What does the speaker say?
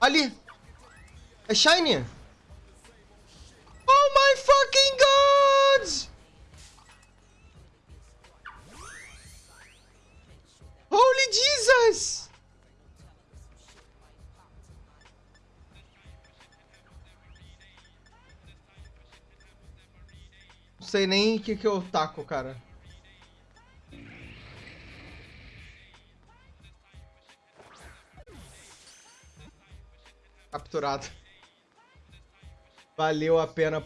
Ali! É Shiny! Oh my fucking god! Holy Jesus! Não sei nem o que, que eu taco, cara. Capturado. Valeu a pena